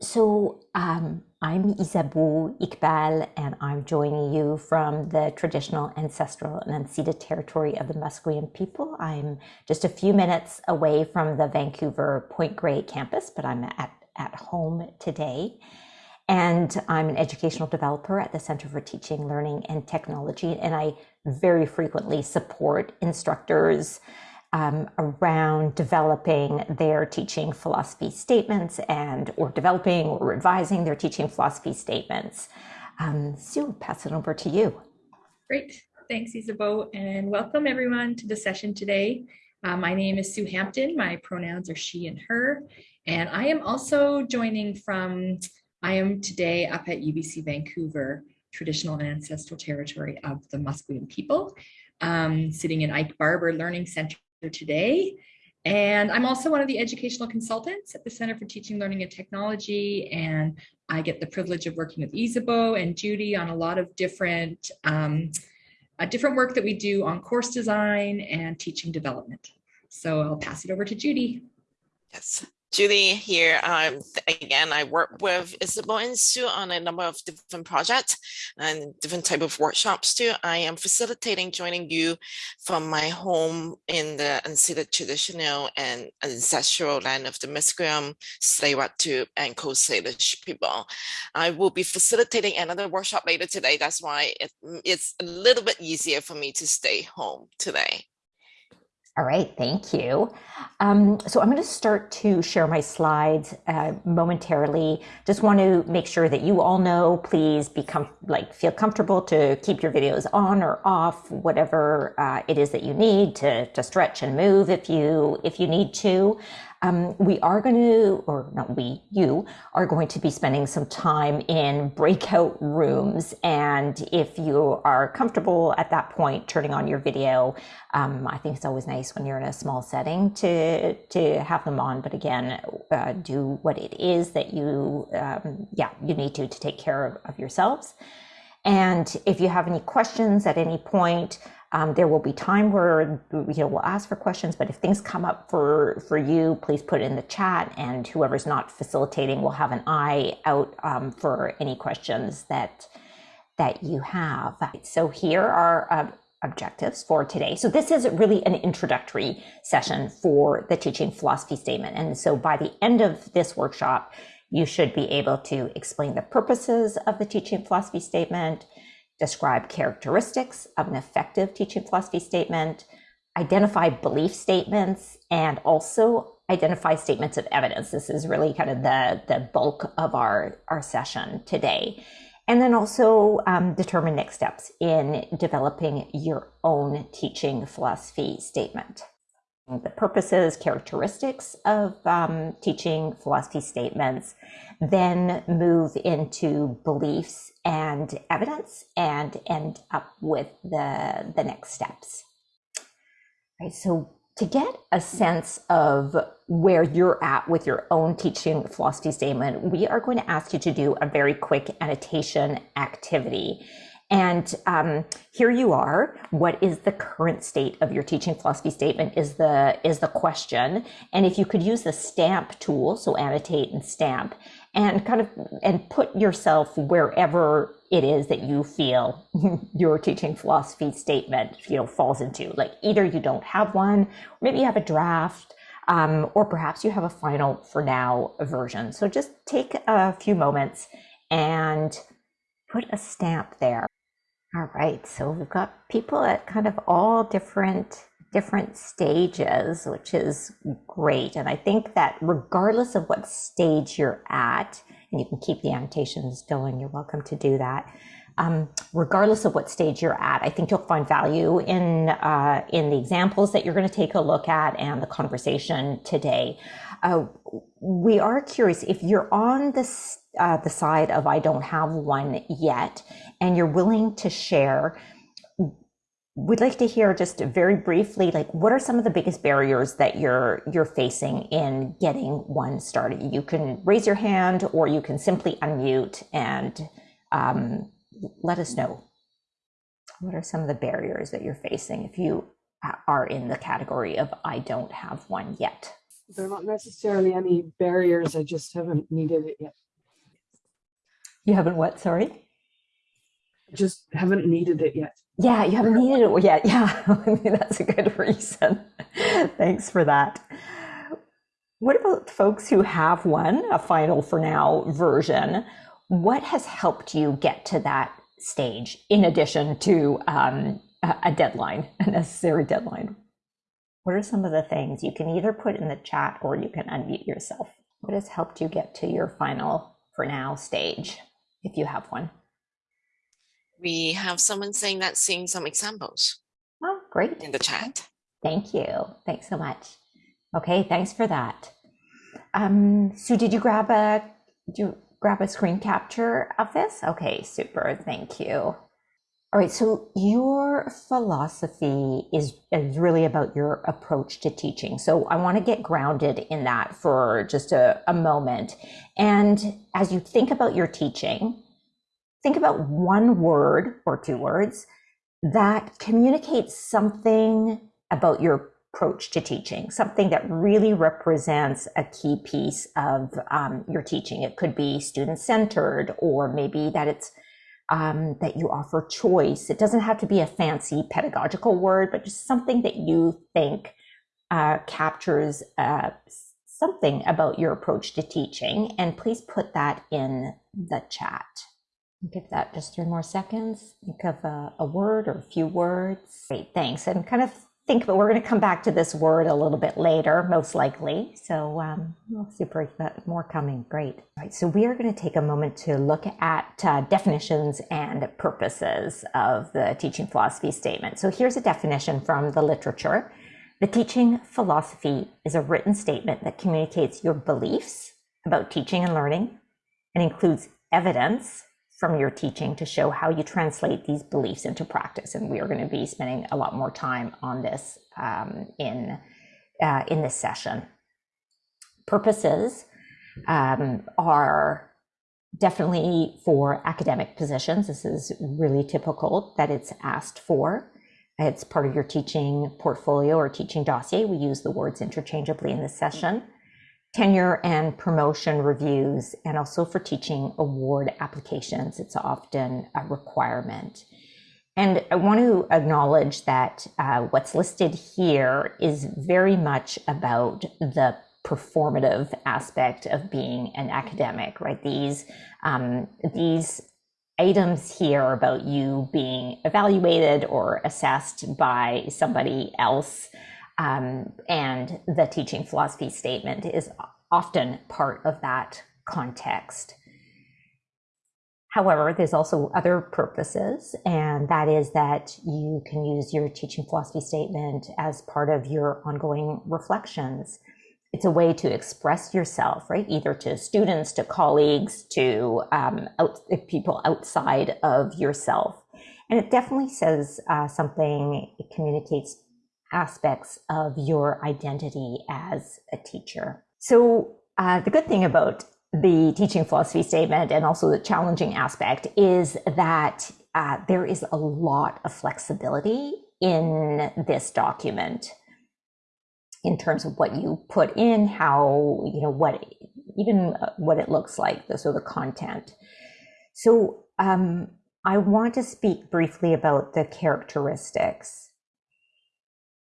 So um, I'm Isabeau Iqbal, and I'm joining you from the traditional, ancestral, and unceded territory of the Musqueam people. I'm just a few minutes away from the Vancouver Point Grey campus, but I'm at, at home today. And I'm an educational developer at the Center for Teaching, Learning, and Technology, and I very frequently support instructors um, around developing their teaching philosophy statements and or developing or revising their teaching philosophy statements. Um, Sue, pass it over to you. Great. Thanks, Isabeau, and welcome everyone to the session today. Uh, my name is Sue Hampton. My pronouns are she and her, and I am also joining from, I am today up at UBC Vancouver, traditional and ancestral territory of the Musqueam people, um, sitting in Ike Barber Learning Center today. And I'm also one of the educational consultants at the Center for Teaching, Learning, and Technology. And I get the privilege of working with Isabeau and Judy on a lot of different, um, uh, different work that we do on course design and teaching development. So I'll pass it over to Judy. Yes. Judy here. Um, again, I work with Isabel and Sue on a number of different projects and different type of workshops too. I am facilitating joining you from my home in the unceded traditional and ancestral land of the Musqueam, tsleil and Coast Salish people. I will be facilitating another workshop later today. That's why it, it's a little bit easier for me to stay home today. All right, thank you. Um, so I'm going to start to share my slides uh, momentarily. Just want to make sure that you all know, please become like feel comfortable to keep your videos on or off, whatever uh, it is that you need to, to stretch and move if you if you need to. Um, we are going to, or not we, you are going to be spending some time in breakout rooms. And if you are comfortable at that point, turning on your video, um, I think it's always nice when you're in a small setting to, to have them on. But again, uh, do what it is that you, um, yeah, you need to, to take care of, of yourselves. And if you have any questions at any point, um, there will be time where you know we'll ask for questions, but if things come up for for you, please put it in the chat, and whoever's not facilitating will have an eye out um, for any questions that that you have. So here are uh, objectives for today. So this is really an introductory session for the teaching philosophy statement, and so by the end of this workshop, you should be able to explain the purposes of the teaching philosophy statement describe characteristics of an effective teaching philosophy statement, identify belief statements, and also identify statements of evidence. This is really kind of the, the bulk of our, our session today. And then also um, determine next steps in developing your own teaching philosophy statement. The purposes, characteristics of um, teaching philosophy statements, then move into beliefs and evidence and end up with the, the next steps. Right, so to get a sense of where you're at with your own teaching philosophy statement, we are going to ask you to do a very quick annotation activity. And um, here you are. What is the current state of your teaching philosophy statement? Is the is the question. And if you could use the stamp tool, so annotate and stamp, and kind of and put yourself wherever it is that you feel your teaching philosophy statement you know falls into like either you don't have one maybe you have a draft um, or perhaps you have a final for now version so just take a few moments and put a stamp there all right so we've got people at kind of all different different stages, which is great. And I think that regardless of what stage you're at, and you can keep the annotations going, you're welcome to do that. Um, regardless of what stage you're at, I think you'll find value in uh, in the examples that you're going to take a look at and the conversation today. Uh, we are curious if you're on this uh, the side of I don't have one yet, and you're willing to share we'd like to hear just very briefly like what are some of the biggest barriers that you're you're facing in getting one started? You can raise your hand or you can simply unmute and um, let us know. What are some of the barriers that you're facing if you are in the category of i don't have one yet there are not necessarily any barriers i just haven't needed it yet You haven't what? Sorry. Just haven't needed it yet. Yeah, you haven't needed it yet. Yeah, I mean, that's a good reason. Thanks for that. What about folks who have one, a final for now version? What has helped you get to that stage in addition to um, a deadline, a necessary deadline? What are some of the things you can either put in the chat or you can unmute yourself? What has helped you get to your final for now stage, if you have one? We have someone saying that seeing some examples Oh, great. in the chat. Thank you. Thanks so much. Okay, thanks for that. Um, Sue, did you grab a did you grab a screen capture of this? Okay, super. Thank you. All right, so your philosophy is, is really about your approach to teaching. So I want to get grounded in that for just a, a moment. And as you think about your teaching, think about one word or two words that communicates something about your approach to teaching, something that really represents a key piece of um, your teaching. It could be student centered, or maybe that it's um, that you offer choice. It doesn't have to be a fancy pedagogical word, but just something that you think uh, captures uh, something about your approach to teaching. And please put that in the chat. Give that just three more seconds. Think of a, a word or a few words. Great, thanks. And kind of think, but we're going to come back to this word a little bit later, most likely. So, um, super, more coming. Great. All right. So, we are going to take a moment to look at uh, definitions and purposes of the teaching philosophy statement. So, here's a definition from the literature. The teaching philosophy is a written statement that communicates your beliefs about teaching and learning and includes evidence from your teaching to show how you translate these beliefs into practice. And we are going to be spending a lot more time on this um, in, uh, in this session. Purposes um, are definitely for academic positions. This is really typical that it's asked for. It's part of your teaching portfolio or teaching dossier. We use the words interchangeably in this session tenure and promotion reviews, and also for teaching award applications. It's often a requirement. And I want to acknowledge that uh, what's listed here is very much about the performative aspect of being an academic, right? These um, these items here about you being evaluated or assessed by somebody else um, and the teaching philosophy statement is often part of that context. However, there's also other purposes, and that is that you can use your teaching philosophy statement as part of your ongoing reflections. It's a way to express yourself, right? Either to students, to colleagues, to um, out, people outside of yourself. And it definitely says uh, something, it communicates aspects of your identity as a teacher. So, uh, the good thing about the teaching philosophy statement and also the challenging aspect is that uh, there is a lot of flexibility in this document in terms of what you put in, how, you know, what, even uh, what it looks like, so the content. So, um, I want to speak briefly about the characteristics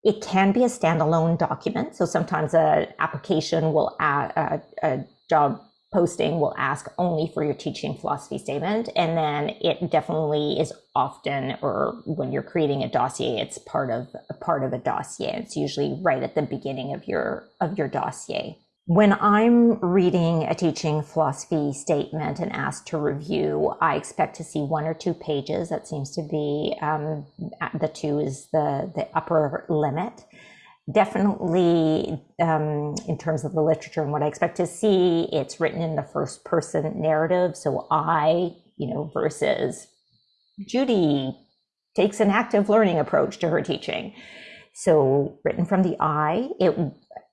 it can be a standalone document. So sometimes an application will add a, a job posting will ask only for your teaching philosophy statement. And then it definitely is often, or when you're creating a dossier, it's part of a part of a dossier. It's usually right at the beginning of your of your dossier. When I'm reading a teaching philosophy statement and asked to review, I expect to see one or two pages. That seems to be um, the two is the, the upper limit. Definitely, um, in terms of the literature and what I expect to see, it's written in the first person narrative. So I, you know, versus Judy takes an active learning approach to her teaching. So written from the I, it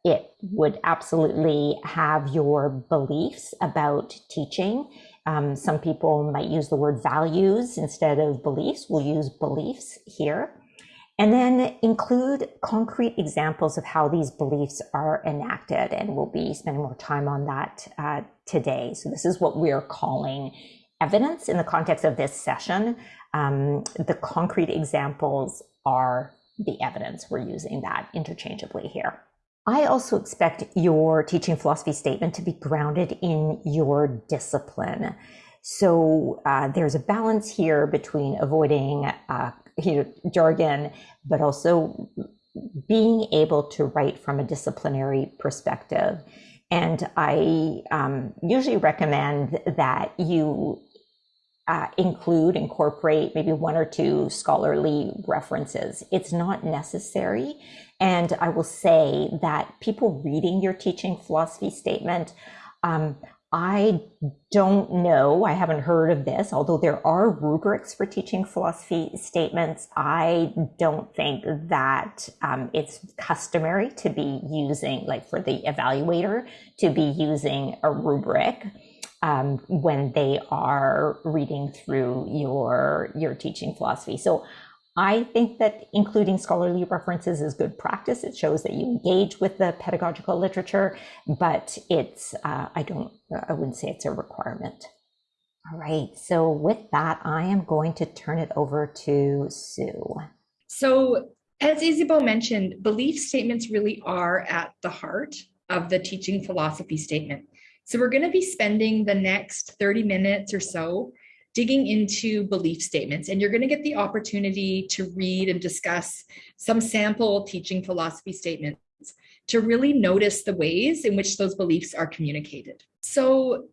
it would absolutely have your beliefs about teaching. Um, some people might use the word values instead of beliefs. We'll use beliefs here. And then include concrete examples of how these beliefs are enacted. And we'll be spending more time on that uh, today. So, this is what we're calling evidence in the context of this session. Um, the concrete examples are the evidence. We're using that interchangeably here. I also expect your teaching philosophy statement to be grounded in your discipline. So uh, there's a balance here between avoiding uh, you know, jargon, but also being able to write from a disciplinary perspective. And I um, usually recommend that you uh, include, incorporate maybe one or two scholarly references. It's not necessary. And I will say that people reading your teaching philosophy statement, um, I don't know, I haven't heard of this, although there are rubrics for teaching philosophy statements. I don't think that um, it's customary to be using, like for the evaluator, to be using a rubric um, when they are reading through your, your teaching philosophy. So I think that including scholarly references is good practice. It shows that you engage with the pedagogical literature, but it's, uh, I don't, I wouldn't say it's a requirement. All right, so with that, I am going to turn it over to Sue. So as Isabeau mentioned, belief statements really are at the heart of the teaching philosophy statement. So we're gonna be spending the next 30 minutes or so digging into belief statements and you're going to get the opportunity to read and discuss some sample teaching philosophy statements to really notice the ways in which those beliefs are communicated. So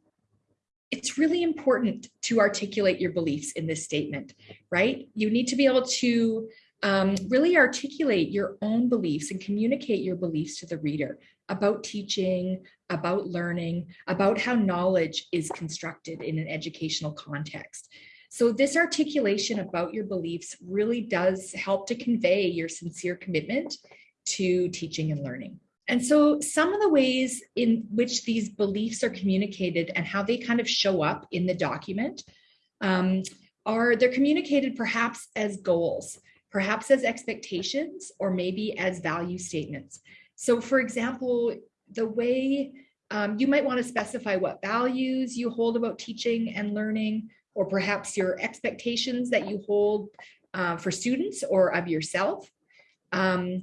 it's really important to articulate your beliefs in this statement, right? You need to be able to um, really articulate your own beliefs and communicate your beliefs to the reader about teaching, about learning, about how knowledge is constructed in an educational context. So this articulation about your beliefs really does help to convey your sincere commitment to teaching and learning. And so some of the ways in which these beliefs are communicated and how they kind of show up in the document um, are they're communicated perhaps as goals, perhaps as expectations, or maybe as value statements. So for example, the way um, you might want to specify what values you hold about teaching and learning, or perhaps your expectations that you hold uh, for students or of yourself, um,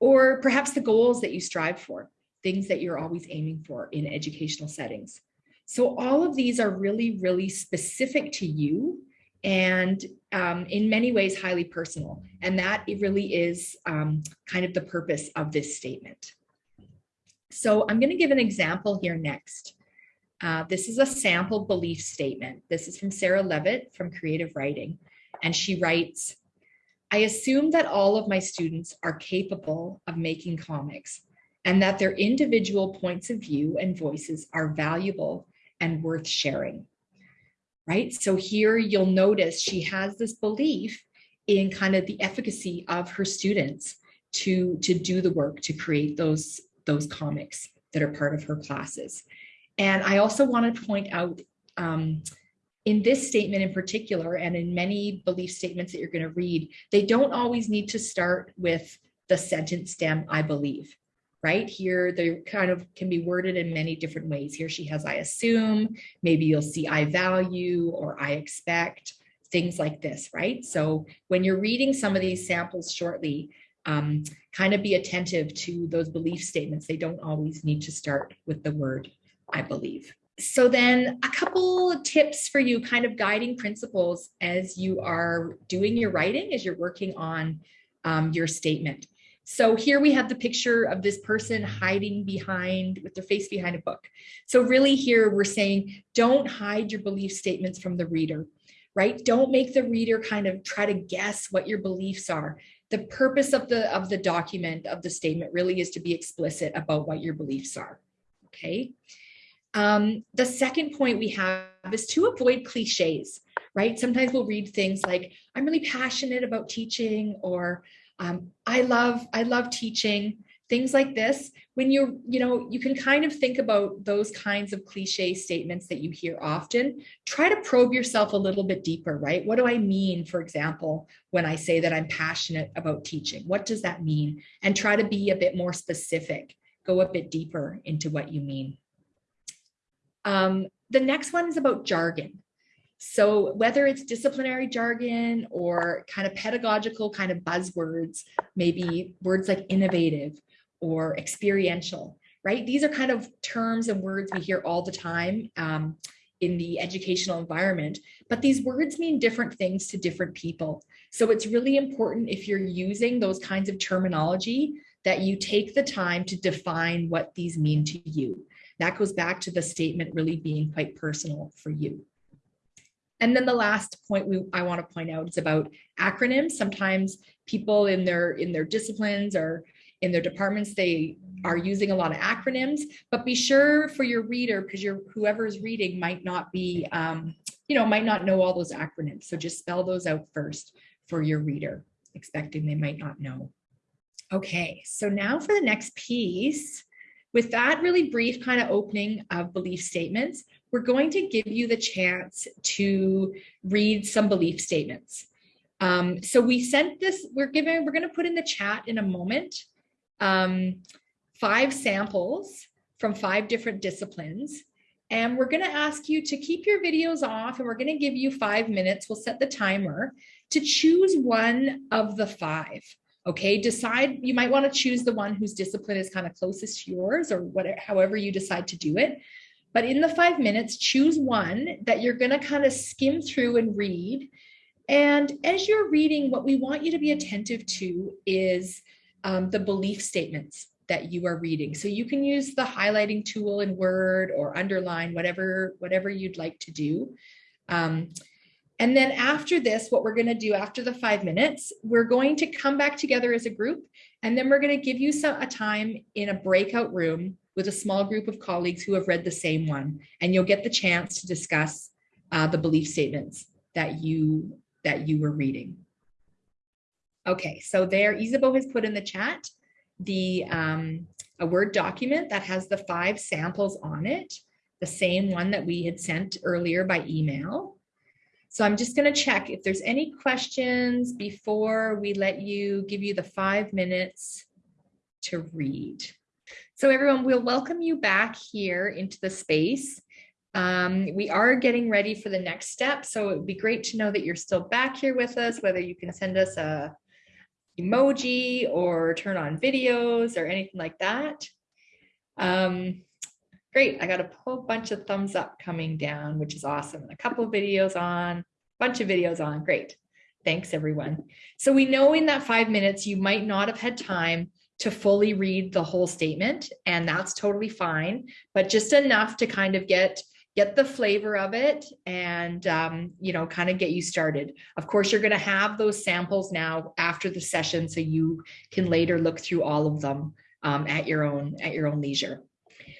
or perhaps the goals that you strive for, things that you're always aiming for in educational settings. So all of these are really, really specific to you and um, in many ways highly personal. And that it really is um, kind of the purpose of this statement. So I'm going to give an example here next. Uh, this is a sample belief statement. This is from Sarah Leavitt from Creative Writing. And she writes, I assume that all of my students are capable of making comics and that their individual points of view and voices are valuable and worth sharing right? So here you'll notice she has this belief in kind of the efficacy of her students to, to do the work to create those, those comics that are part of her classes. And I also want to point out um, in this statement in particular, and in many belief statements that you're going to read, they don't always need to start with the sentence stem, I believe right? Here, they kind of can be worded in many different ways. Here she has, I assume, maybe you'll see I value or I expect, things like this, right? So when you're reading some of these samples shortly, um, kind of be attentive to those belief statements. They don't always need to start with the word I believe. So then a couple tips for you, kind of guiding principles as you are doing your writing, as you're working on um, your statement. So here we have the picture of this person hiding behind with their face behind a book. So really here we're saying, don't hide your belief statements from the reader, right? Don't make the reader kind of try to guess what your beliefs are. The purpose of the, of the document, of the statement really is to be explicit about what your beliefs are, okay? Um, the second point we have is to avoid cliches, right? Sometimes we'll read things like, I'm really passionate about teaching or um, I love, I love teaching things like this. When you're, you know, you can kind of think about those kinds of cliche statements that you hear often. Try to probe yourself a little bit deeper, right? What do I mean, for example, when I say that I'm passionate about teaching? What does that mean? And try to be a bit more specific. Go a bit deeper into what you mean. Um, the next one is about jargon. So whether it's disciplinary jargon or kind of pedagogical kind of buzzwords, maybe words like innovative or experiential, right? These are kind of terms and words we hear all the time um, in the educational environment, but these words mean different things to different people. So it's really important if you're using those kinds of terminology that you take the time to define what these mean to you. That goes back to the statement really being quite personal for you. And then the last point we, I want to point out is about acronyms. Sometimes people in their in their disciplines or in their departments, they are using a lot of acronyms, but be sure for your reader, because your whoever's reading might not be, um, you know, might not know all those acronyms. So just spell those out first for your reader, expecting they might not know. Okay, so now for the next piece, with that really brief kind of opening of belief statements, we're going to give you the chance to read some belief statements. Um, so we sent this, we're giving, we're going to put in the chat in a moment, um, five samples from five different disciplines. And we're going to ask you to keep your videos off and we're going to give you five minutes. We'll set the timer to choose one of the five. Okay, decide, you might want to choose the one whose discipline is kind of closest to yours or whatever, however you decide to do it. But in the five minutes, choose one that you're going to kind of skim through and read. And as you're reading, what we want you to be attentive to is um, the belief statements that you are reading. So you can use the highlighting tool in Word or underline, whatever, whatever you'd like to do. Um, and then after this, what we're going to do after the five minutes, we're going to come back together as a group, and then we're going to give you some a time in a breakout room with a small group of colleagues who have read the same one, and you'll get the chance to discuss uh, the belief statements that you that you were reading. Okay, so there, Isabeau has put in the chat the um, a Word document that has the five samples on it, the same one that we had sent earlier by email. So I'm just going to check if there's any questions before we let you give you the five minutes to read. So everyone, we'll welcome you back here into the space. Um, we are getting ready for the next step. So it would be great to know that you're still back here with us, whether you can send us a emoji or turn on videos or anything like that. Um, Great, I got a whole bunch of thumbs up coming down, which is awesome. And a couple of videos on, bunch of videos on, great. Thanks everyone. So we know in that five minutes, you might not have had time to fully read the whole statement and that's totally fine, but just enough to kind of get get the flavor of it and um, you know kind of get you started of course you're going to have those samples now after the session so you can later look through all of them um, at your own at your own leisure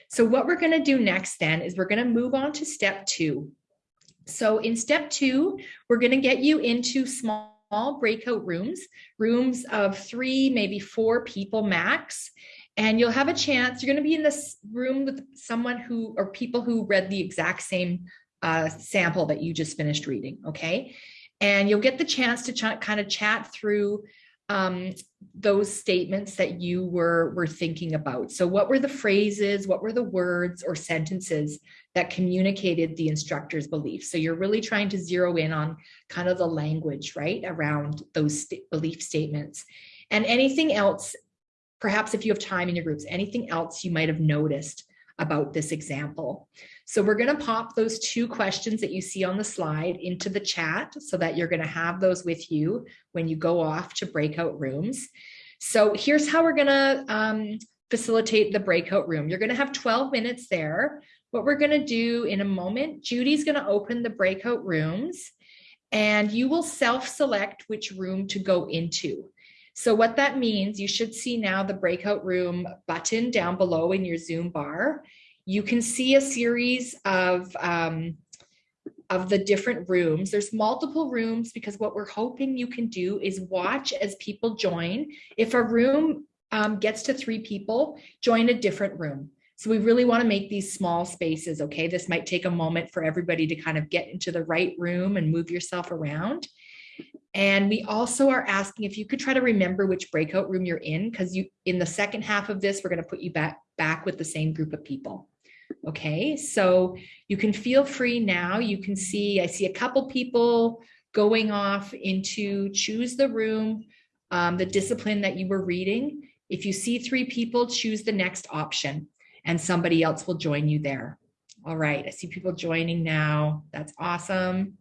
so what we're going to do next then is we're going to move on to step two. So in step two, we're going to get you into small breakout rooms, rooms of three, maybe four people max. And you'll have a chance, you're going to be in this room with someone who, or people who read the exact same uh, sample that you just finished reading, okay? And you'll get the chance to ch kind of chat through um, those statements that you were were thinking about. So what were the phrases, what were the words or sentences that communicated the instructor's beliefs? So you're really trying to zero in on kind of the language, right, around those st belief statements. And anything else, perhaps if you have time in your groups, anything else you might have noticed about this example. So we're going to pop those two questions that you see on the slide into the chat so that you're going to have those with you when you go off to breakout rooms. So here's how we're going to um, facilitate the breakout room. You're going to have 12 minutes there. What we're going to do in a moment, Judy's going to open the breakout rooms and you will self-select which room to go into. So what that means, you should see now the breakout room button down below in your Zoom bar you can see a series of um, of the different rooms. There's multiple rooms because what we're hoping you can do is watch as people join. If a room um, gets to three people, join a different room. So we really want to make these small spaces, okay? This might take a moment for everybody to kind of get into the right room and move yourself around. And we also are asking if you could try to remember which breakout room you're in, because you in the second half of this, we're going to put you back back with the same group of people. Okay, so you can feel free now. You can see, I see a couple people going off into choose the room, um, the discipline that you were reading. If you see three people, choose the next option and somebody else will join you there. All right, I see people joining now. That's awesome.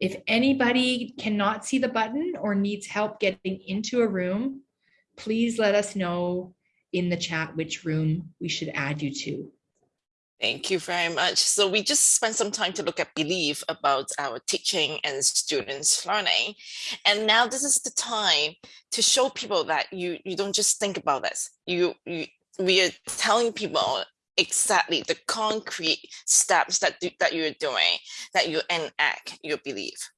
If anybody cannot see the button or needs help getting into a room, please let us know in the chat which room we should add you to. Thank you very much. So we just spent some time to look at belief about our teaching and students learning. And now this is the time to show people that you, you don't just think about this. You, you we are telling people exactly the concrete steps that, do, that you're doing, that you enact your belief.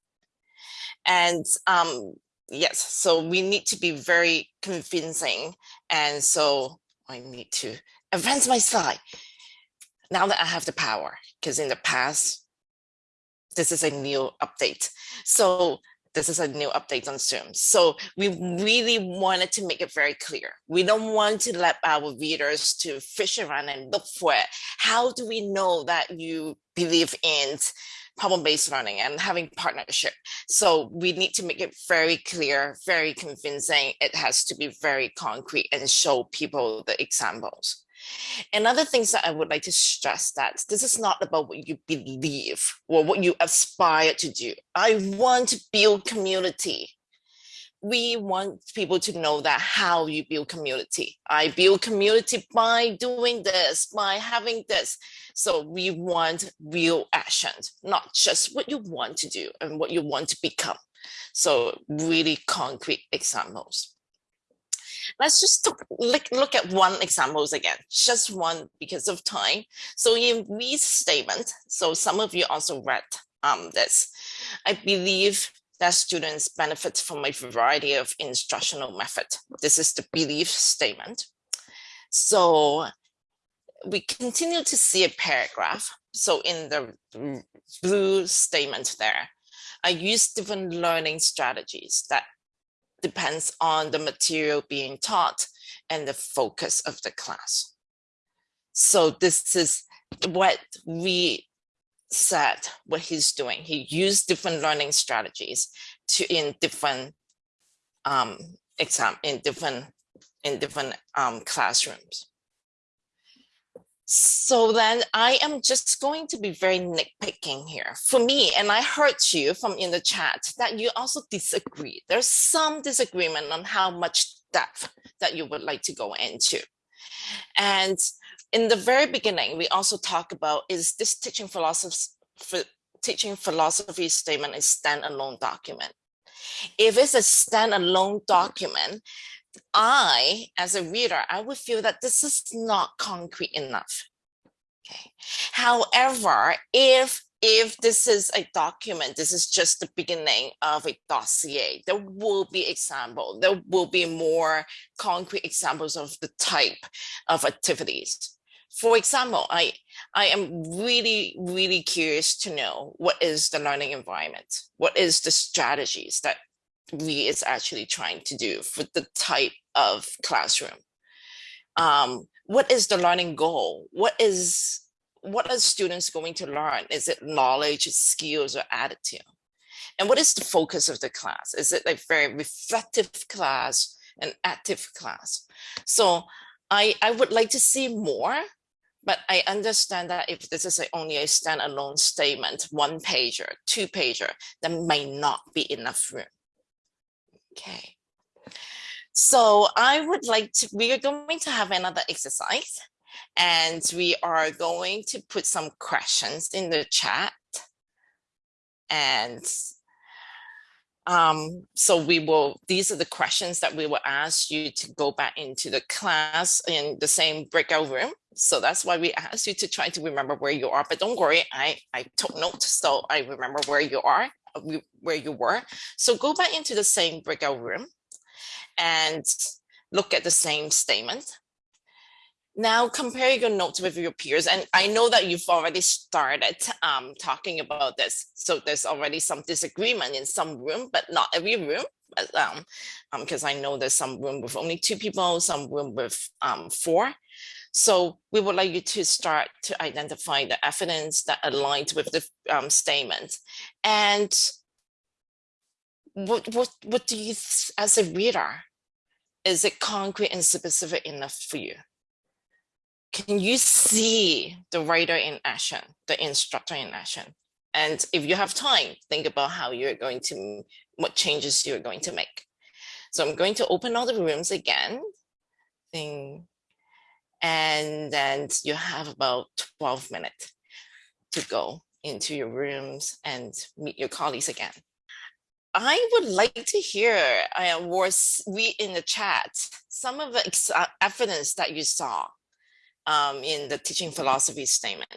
And um, yes, so we need to be very convincing. And so I need to advance my slide now that I have the power, because in the past, this is a new update. So this is a new update on Zoom. So we really wanted to make it very clear. We don't want to let our readers to fish around and look for it. How do we know that you believe in problem-based learning and having partnership? So we need to make it very clear, very convincing. It has to be very concrete and show people the examples. And other things that I would like to stress that this is not about what you believe or what you aspire to do. I want to build community. We want people to know that how you build community. I build community by doing this, by having this. So we want real actions, not just what you want to do and what you want to become. So really concrete examples. Let's just look, look at one examples again, just one because of time. So in Reid's statement, so some of you also read um, this, I believe that students benefit from a variety of instructional method. This is the belief statement. So we continue to see a paragraph. So in the blue statement there, I use different learning strategies that depends on the material being taught and the focus of the class. So this is what we said what he's doing. He used different learning strategies to in different um, exam in different in different um, classrooms. So then I am just going to be very nitpicking here. For me, and I heard you from in the chat that you also disagree. There's some disagreement on how much depth that you would like to go into. And in the very beginning, we also talk about is this teaching philosophy, teaching philosophy statement a standalone document? If it's a standalone document, I, as a reader, I would feel that this is not concrete enough. Okay. However, if if this is a document, this is just the beginning of a dossier, there will be example, there will be more concrete examples of the type of activities. For example, I, I am really, really curious to know what is the learning environment? What is the strategies that we is actually trying to do for the type of classroom. Um, what is the learning goal? What is what are students going to learn? Is it knowledge, skills, or attitude? And what is the focus of the class? Is it a very reflective class, an active class? So I, I would like to see more, but I understand that if this is a, only a standalone statement, one pager, two pager, there may not be enough room. Okay. So I would like to, we are going to have another exercise and we are going to put some questions in the chat. And um, so we will, these are the questions that we will ask you to go back into the class in the same breakout room. So that's why we ask you to try to remember where you are, but don't worry, I, I took note, so I remember where you are where you were. So go back into the same breakout room and look at the same statement. Now compare your notes with your peers. And I know that you've already started um, talking about this. So there's already some disagreement in some room, but not every room. But um, because um, I know there's some room with only two people, some room with um, four. So we would like you to start to identify the evidence that aligns with the um, statement. And what, what, what do you, as a reader, is it concrete and specific enough for you? Can you see the writer in action, the instructor in action? And if you have time, think about how you're going to, what changes you're going to make. So I'm going to open all the rooms again. Thing, and then you have about 12 minutes to go into your rooms and meet your colleagues again. I would like to hear uh, or read in the chat some of the uh, evidence that you saw um, in the teaching philosophy statement.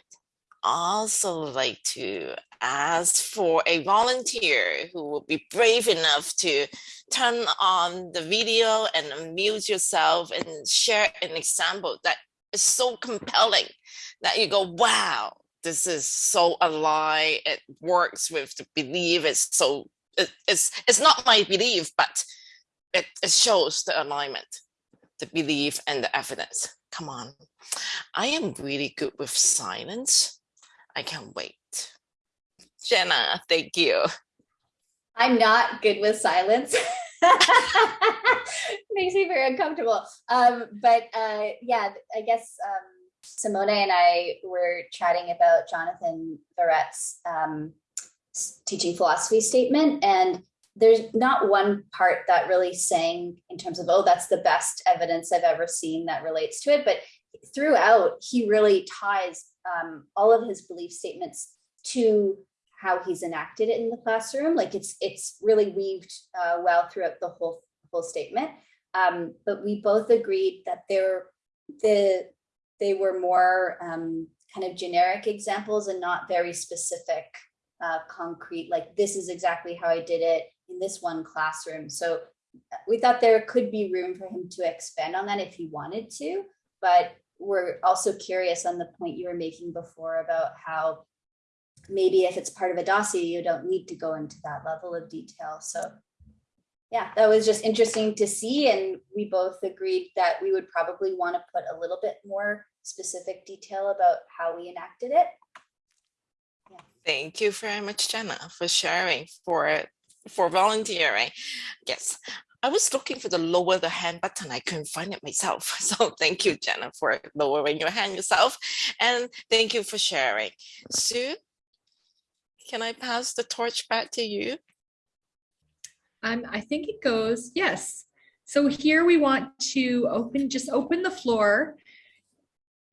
Also like to ask for a volunteer who will be brave enough to turn on the video and unmute yourself and share an example that is so compelling that you go, wow, this is so alive. It works with the belief. It's so, it, it's, it's not my belief, but it, it shows the alignment, the belief and the evidence. Come on. I am really good with silence. I can't wait. Jenna, thank you. I'm not good with silence. Makes me very uncomfortable. Um, but uh, yeah, I guess um, Simone and I were chatting about Jonathan Verrett's um, teaching philosophy statement. And there's not one part that really sang in terms of, oh, that's the best evidence I've ever seen that relates to it. But throughout, he really ties um, all of his belief statements to how he's enacted it in the classroom. Like it's it's really weaved uh, well throughout the whole whole statement. Um, but we both agreed that there the they were more um, kind of generic examples and not very specific, uh, concrete. Like this is exactly how I did it in this one classroom. So uh, we thought there could be room for him to expand on that if he wanted to. But we're also curious on the point you were making before about how maybe if it's part of a dossier, you don't need to go into that level of detail. So yeah, that was just interesting to see. And we both agreed that we would probably want to put a little bit more specific detail about how we enacted it. Yeah. Thank you very much, Jenna, for sharing, for for volunteering. Yes, I was looking for the lower the hand button. I couldn't find it myself. So thank you, Jenna, for lowering your hand yourself. And thank you for sharing. Sue, can I pass the torch back to you? Um, I think it goes, yes. So here we want to open, just open the floor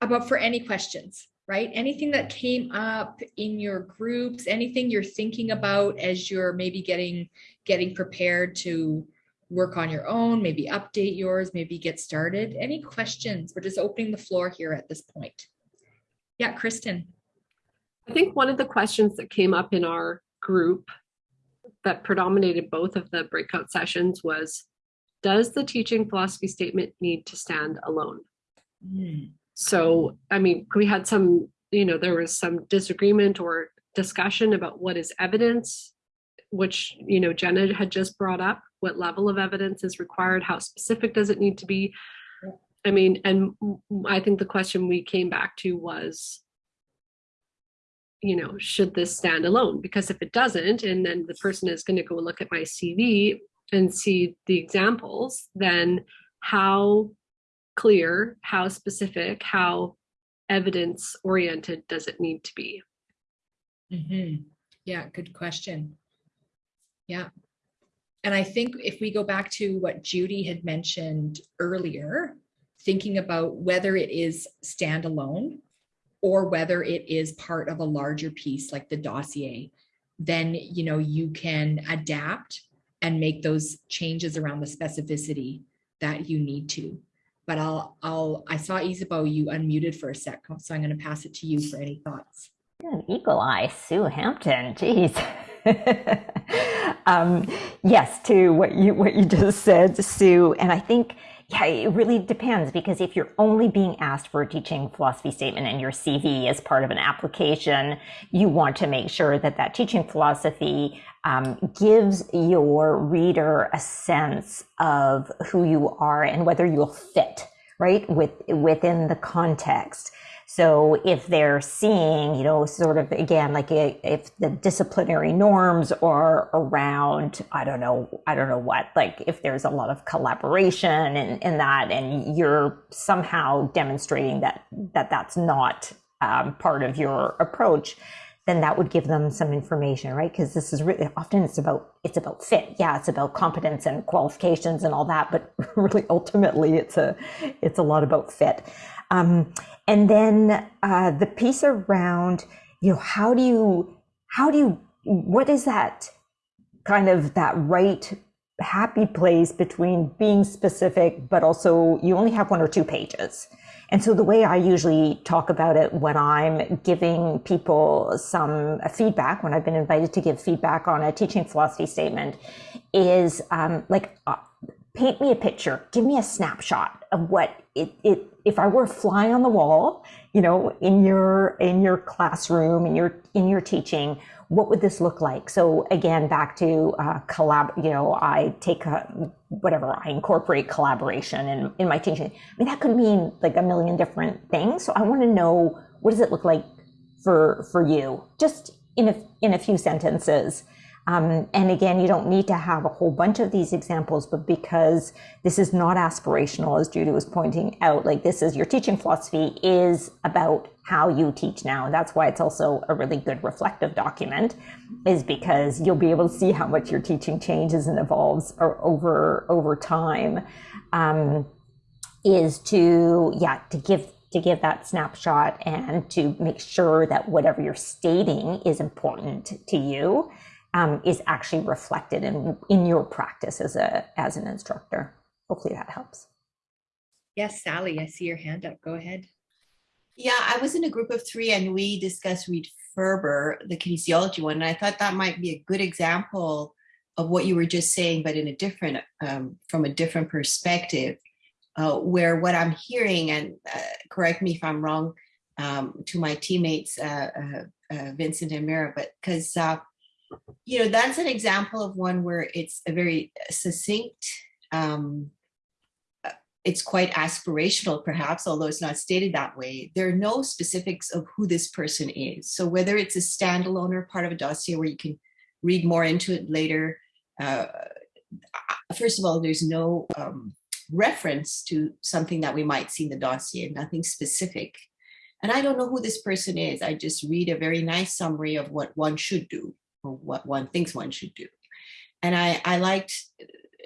about for any questions, right? Anything that came up in your groups, anything you're thinking about as you're maybe getting, getting prepared to work on your own, maybe update yours, maybe get started. Any questions? We're just opening the floor here at this point. Yeah, Kristen. I think one of the questions that came up in our group that predominated both of the breakout sessions was, does the teaching philosophy statement need to stand alone? Mm. So, I mean, we had some, you know, there was some disagreement or discussion about what is evidence, which, you know, Jenna had just brought up, what level of evidence is required, how specific does it need to be? I mean, and I think the question we came back to was, you know, should this stand alone? Because if it doesn't, and then the person is going to go look at my CV and see the examples, then how clear, how specific, how evidence oriented does it need to be? Mm -hmm. Yeah, good question. Yeah. And I think if we go back to what Judy had mentioned earlier, thinking about whether it is standalone or whether it is part of a larger piece like the dossier, then you know you can adapt and make those changes around the specificity that you need to. But I'll, I'll, I saw Isabeau, you unmuted for a sec, so I'm going to pass it to you for any thoughts. An eagle eye, Sue Hampton, geez. um, yes, to what you what you just said, Sue, and I think yeah, it really depends because if you're only being asked for a teaching philosophy statement in your CV as part of an application, you want to make sure that that teaching philosophy um, gives your reader a sense of who you are and whether you'll fit right? With within the context. So if they're seeing, you know, sort of again, like if the disciplinary norms are around, I don't know, I don't know what, like if there's a lot of collaboration and, and that, and you're somehow demonstrating that that that's not um, part of your approach, then that would give them some information, right? Because this is really often it's about it's about fit. Yeah, it's about competence and qualifications and all that, but really ultimately it's a it's a lot about fit. Um, and then uh, the piece around you know how do you how do you what is that kind of that right happy place between being specific but also you only have one or two pages? And so the way I usually talk about it when I'm giving people some feedback, when I've been invited to give feedback on a teaching philosophy statement, is um, like uh, paint me a picture, give me a snapshot of what it, it if I were a fly on the wall, you know, in your in your classroom, in your in your teaching, what would this look like? So again, back to uh, collab, you know, I take a, whatever, I incorporate collaboration in, in my teaching. I mean, that could mean like a million different things. So I want to know what does it look like for for you, just in a in a few sentences. Um, and again, you don't need to have a whole bunch of these examples, but because this is not aspirational, as Judy was pointing out, like this is your teaching philosophy is about how you teach now. And that's why it's also a really good reflective document, is because you'll be able to see how much your teaching changes and evolves over over time. Um, is to yeah to give to give that snapshot and to make sure that whatever you're stating is important to you um, is actually reflected in in your practice as a as an instructor. Hopefully that helps. Yes, Sally, I see your hand up. Go ahead. Yeah, I was in a group of three and we discussed Reed Ferber, the kinesiology one, and I thought that might be a good example of what you were just saying, but in a different, um, from a different perspective, uh, where what I'm hearing, and uh, correct me if I'm wrong, um, to my teammates, uh, uh, uh Vincent and Mira, but because uh, you know, that's an example of one where it's a very succinct, um, uh, it's quite aspirational perhaps, although it's not stated that way. There are no specifics of who this person is. So whether it's a standalone or part of a dossier where you can read more into it later, uh, first of all, there's no um, reference to something that we might see in the dossier, nothing specific. And I don't know who this person is. I just read a very nice summary of what one should do or what one thinks one should do. And I, I liked,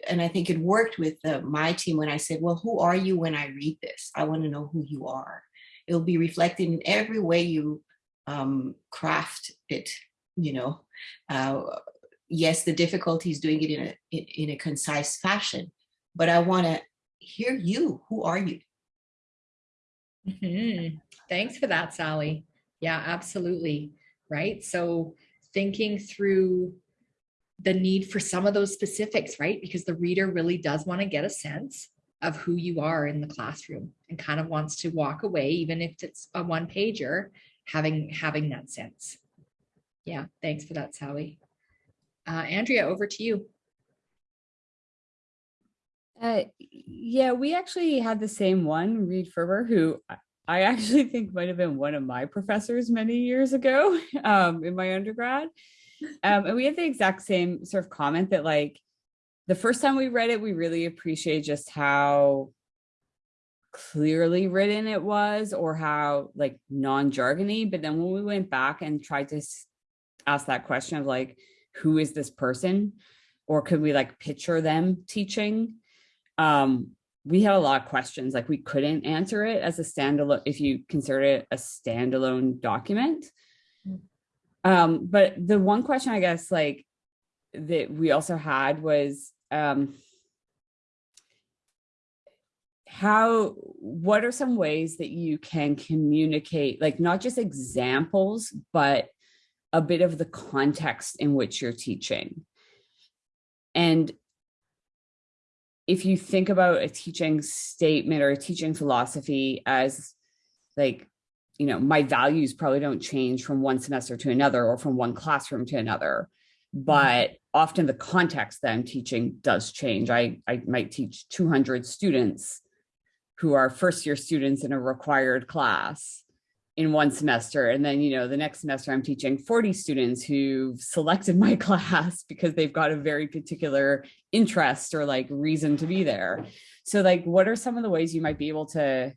and I think it worked with uh, my team when I said, well, who are you when I read this? I want to know who you are. It'll be reflected in every way you um, craft it, you know. Uh, yes, the difficulty is doing it in a, in, in a concise fashion, but I want to hear you. Who are you? Mm -hmm. Thanks for that, Sally. Yeah, absolutely. Right. So thinking through the need for some of those specifics, right? Because the reader really does want to get a sense of who you are in the classroom and kind of wants to walk away, even if it's a one pager, having having that sense. Yeah, thanks for that, Sally. Uh, Andrea, over to you. Uh, yeah, we actually had the same one, Reed Ferber, who I actually think might have been one of my professors many years ago um, in my undergrad. Um, and we had the exact same sort of comment that like the first time we read it, we really appreciated just how clearly written it was or how like non-jargony. But then when we went back and tried to ask that question of like, who is this person? Or could we like picture them teaching? Um, we had a lot of questions, like we couldn't answer it as a standalone, if you consider it a standalone document. Mm. Um, but the one question I guess like that we also had was um, how, what are some ways that you can communicate, like not just examples, but a bit of the context in which you're teaching. And if you think about a teaching statement or a teaching philosophy as like, you know, my values probably don't change from one semester to another or from one classroom to another, mm-hmm. but often the context that I'm teaching does change. I, I might teach 200 students who are first year students in a required class in one semester. And then, you know, the next semester I'm teaching 40 students who've selected my class because they've got a very particular interest or like reason to be there. So like, what are some of the ways you might be able to,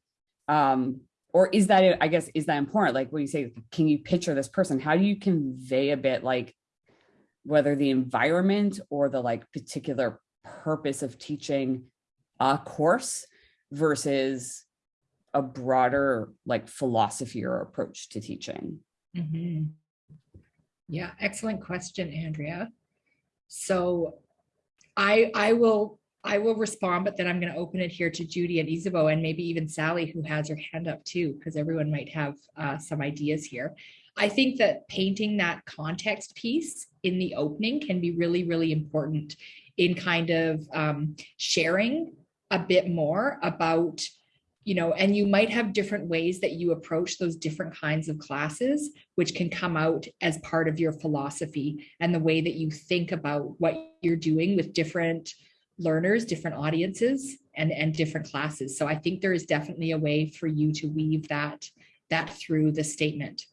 um, or is that, I guess, is that important? Like when you say, can you picture this person? How do you convey a bit like whether the environment or the like particular purpose of teaching a course versus a broader like philosophy or approach to teaching? Mhm. Yeah, excellent question, Andrea. So I I will I will respond, but then I'm going to open it here to Judy and Isabeau and maybe even Sally, who has her hand up too, because everyone might have uh, some ideas here. I think that painting that context piece in the opening can be really, really important in kind of um, sharing a bit more about you know, and you might have different ways that you approach those different kinds of classes, which can come out as part of your philosophy and the way that you think about what you're doing with different learners, different audiences, and, and different classes. So I think there is definitely a way for you to weave that, that through the statement.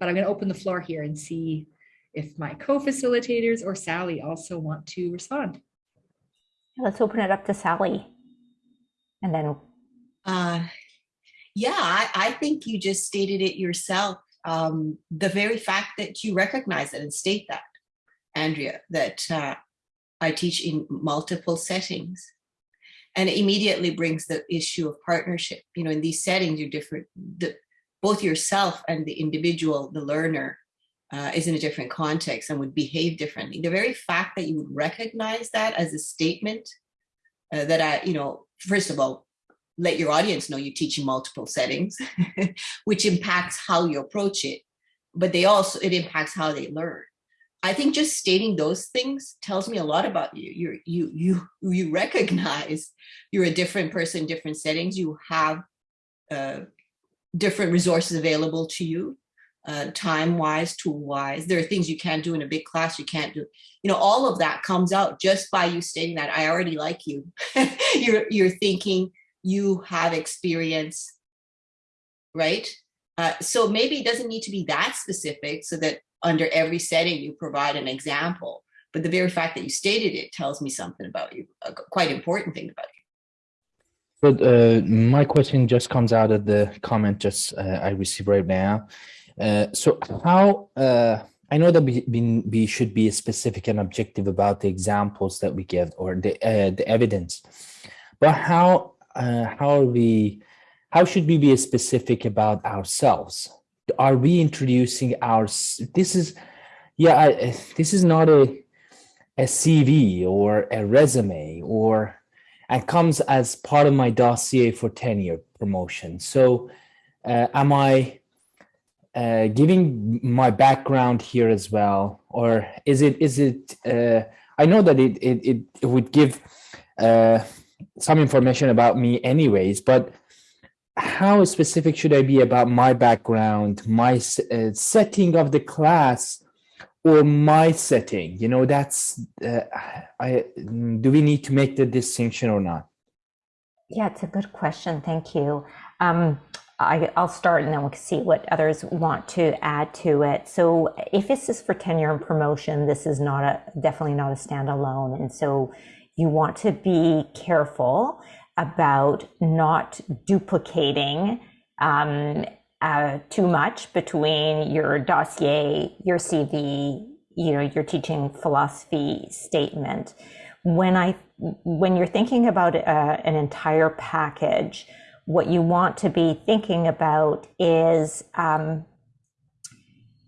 But I'm going to open the floor here and see if my co-facilitators or Sally also want to respond. Let's open it up to Sally. And then Uh, yeah, I, I think you just stated it yourself. Um, the very fact that you recognize it and state that, Andrea, that uh, I teach in multiple settings. And it immediately brings the issue of partnership. You know, in these settings, you're different. The, both yourself and the individual, the learner, uh, is in a different context and would behave differently. The very fact that you would recognize that as a statement uh, that I, you know, first of all, let your audience know you teach in multiple settings, which impacts how you approach it, but they also, it impacts how they learn. I think just stating those things tells me a lot about you. You you you you recognize you're a different person, different settings. You have uh, different resources available to you, uh, time wise, tool wise. There are things you can't do in a big class. You can't do. You know, all of that comes out just by you stating that. I already like you. you're you're thinking you have experience, right? Uh, so maybe it doesn't need to be that specific so that under every setting you provide an example. But the very fact that you stated it tells me something about you, a quite important thing about you. But uh, my question just comes out of the comment just uh, I received right now. Uh, so how, uh, I know that we, we should be specific and objective about the examples that we give or the, uh, the evidence, but how, uh, how are we, how should we be specific about ourselves? Are we introducing our, this is, yeah, I, this is not a, a CV or a resume or and comes as part of my dossier for tenure promotion. So uh, am I uh, giving my background here as well? Or is it, is it, uh, I know that it, it, it would give uh, some information about me anyways, but how specific should I be about my background, my uh, setting of the class, or my setting you know that's uh, i do we need to make the distinction or not yeah it's a good question thank you um, I, will start and then we'll see what others want to add to it. So if this is for tenure and promotion, this is not a definitely not a standalone. And so you want to be careful about not duplicating um, uh, too much between your dossier, your CV, you know, your teaching philosophy statement. When I, when you're thinking about uh, an entire package, what you want to be thinking about is um,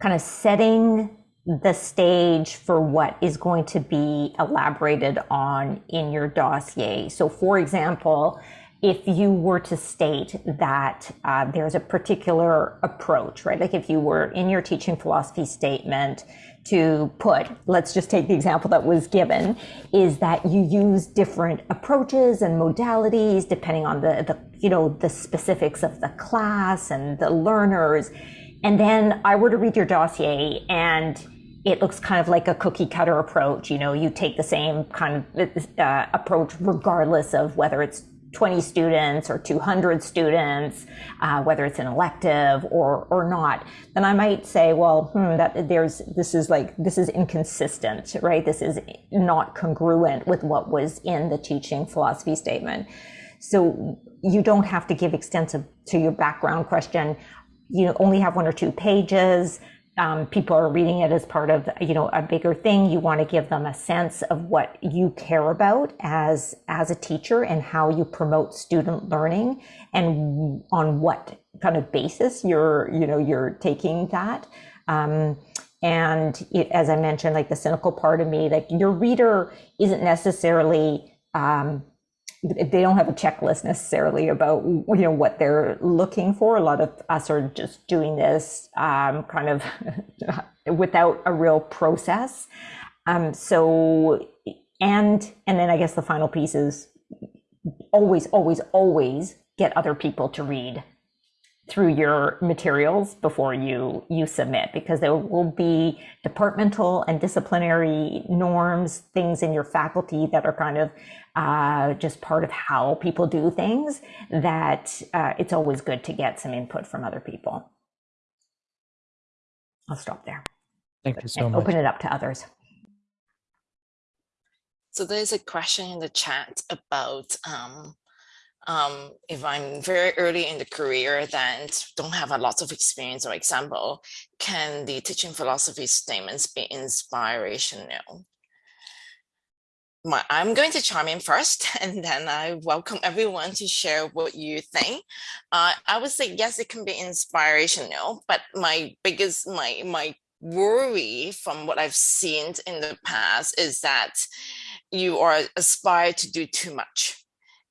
kind of setting the stage for what is going to be elaborated on in your dossier. So, for example, if you were to state that uh, there's a particular approach, right? Like if you were in your teaching philosophy statement to put, let's just take the example that was given, is that you use different approaches and modalities depending on the, the you know, the specifics of the class and the learners. And then I were to read your dossier and it looks kind of like a cookie cutter approach. You know, you take the same kind of uh, approach regardless of whether it's 20 students or 200 students, uh, whether it's an elective or or not, then I might say, well, hmm, that there's this is like this is inconsistent, right? This is not congruent with what was in the teaching philosophy statement. So you don't have to give extensive to your background question. You only have one or two pages um, people are reading it as part of you know a bigger thing. You want to give them a sense of what you care about as as a teacher and how you promote student learning and on what kind of basis you're you know you're taking that. Um, and it, as i mentioned like the cynical part of me like your reader isn't necessarily um, they don't have a checklist necessarily about you know what they're looking for. A lot of us are just doing this um, kind of without a real process. Um, so and and then I guess the final piece is always, always, always get other people to read through your materials before you you submit because there will be departmental and disciplinary norms things in your faculty that are kind of uh, just part of how people do things that uh, it's always good to get some input from other people i'll stop there Thank you so and much. open it up to others So there's a question in the chat about um, um, if I'm very early in the career then don't have a lot of experience or example, can the teaching philosophy statements be inspirational? My, I'm going to chime in first and then I welcome everyone to share what you think. Uh, I would say, yes, it can be inspirational, but my biggest, my, my worry from what I've seen in the past is that you are aspire to do too much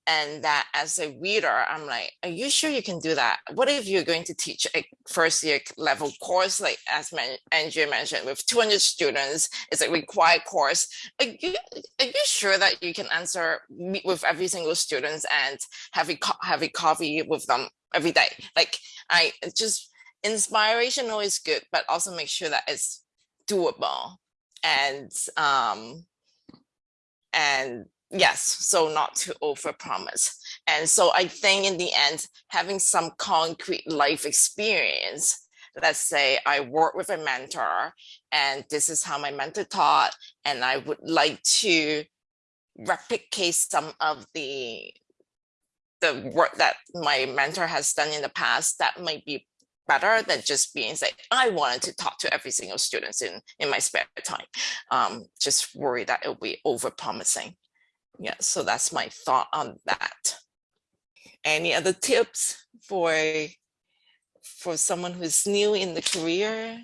and that as a reader i'm like are you sure you can do that? What if you're going to teach a first year level course? Like as andrea mentioned with 200 students it's a required course. Are you, are you sure that you can answer meet with every single student and have a have a coffee with them every day? Like i just inspirational is good but also make sure that it's doable and um and yes so not to overpromise. And so i think in the end having some concrete life experience let's say i work with a mentor and this is how my mentor taught and i would like to replicate some of the the work that my mentor has done in the past that might be better than just being say i wanted to talk to every single student in in my spare time. Um just worry that it'll be over promising yeah, so that's my thought on that. Any other tips for for someone who's new in the career?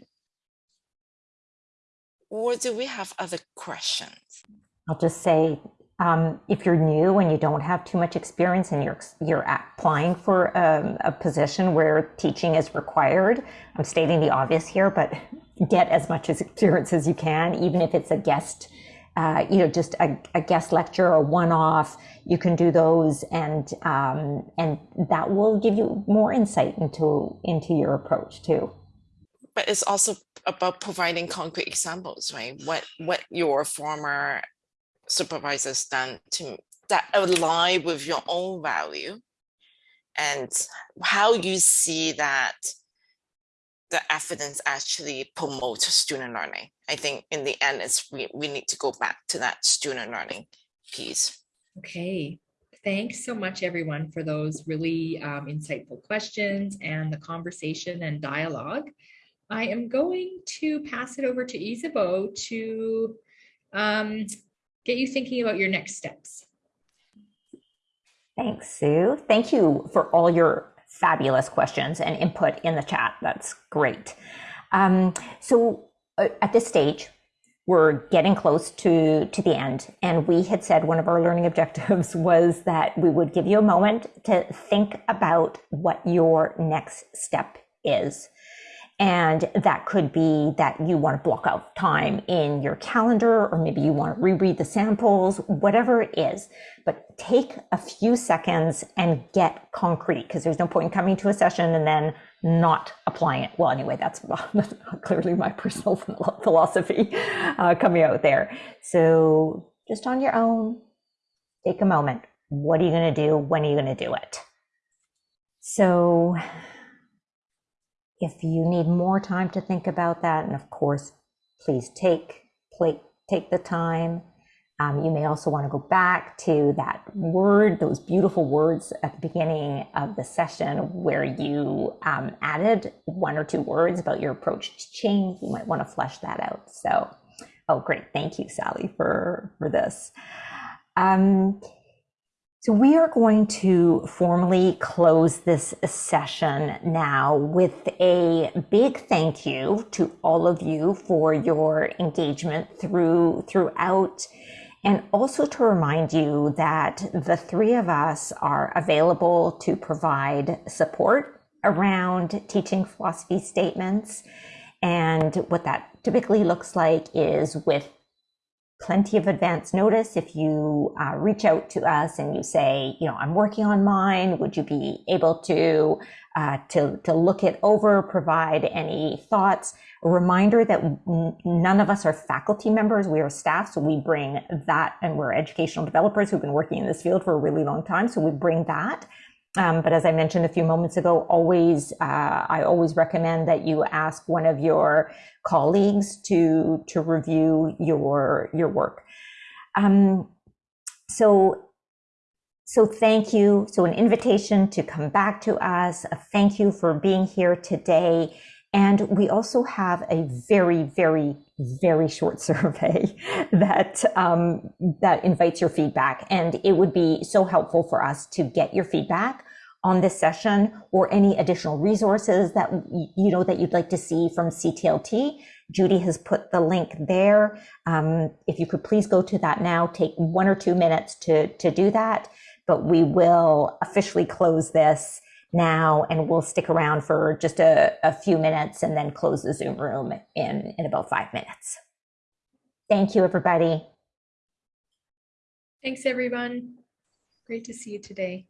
Or do we have other questions? I'll just say, um, if you're new and you don't have too much experience and you're you're applying for um, a position where teaching is required, I'm stating the obvious here, but get as much experience as you can, even if it's a guest uh, you know, just a, a, guest lecture or one-off, you can do those, and um, and that will give you more insight into into your approach too. But it's also about providing concrete examples, right? What what your former supervisors done to that align with your own value, and how you see that the evidence actually promote student learning. I think in the end, it's we, we need to go back to that student learning piece. Okay, thanks so much everyone for those really um, insightful questions and the conversation and dialogue. I am going to pass it over to Isabeau to um, get you thinking about your next steps. Thanks, Sue. Thank you for all your fabulous questions and input in the chat. That's great. Um, so uh, at this stage, we're getting close to, to the end. And we had said one of our learning objectives was that we would give you a moment to think about what your next step is. And that could be that you want to block out time in your calendar, or maybe you want to reread the samples, whatever it is. But take a few seconds and get concrete because there's no point in coming to a session and then not applying it. Well, anyway, that's, clearly my personal philosophy uh, coming out there. So just on your own, take a moment, What are you going to do? When are you going to do it? So if you need more time to think about that, and of course, please take, play, take the time. Um, you may also want to go back to that word, those beautiful words at the beginning of the session where you um, added one or two words about your approach to change. You might want to flesh that out. So, oh, great. Thank you, Sally, for, for this. Um, so we are going to formally close this session now with a big thank you to all of you for your engagement through throughout and also to remind you that the three of us are available to provide support around teaching philosophy statements. And what that typically looks like is with plenty of advance notice. If you uh, reach out to us and you say, you know, I'm working on mine, would you be able to uh, to to look it over, provide any thoughts? A reminder that none of us are faculty members; we are staff, so we bring that, and we're educational developers who've been working in this field for a really long time, so we bring that. Um, but as I mentioned a few moments ago, always uh, I always recommend that you ask one of your colleagues to to review your your work. Um, so so thank you. So an invitation to come back to us. A thank you for being here today. And we also have a very, very, very short survey that um, that invites your feedback, and it would be so helpful for us to get your feedback on this session or any additional resources that you know that you'd like to see from CTLT. Judy has put the link there. Um, if you could please go to that now, take one or two minutes to to do that. But we will officially close this now and we'll stick around for just a, a few minutes and then close the Zoom room in, in about five minutes. Thank you, everybody. Thanks, everyone. Great to see you today.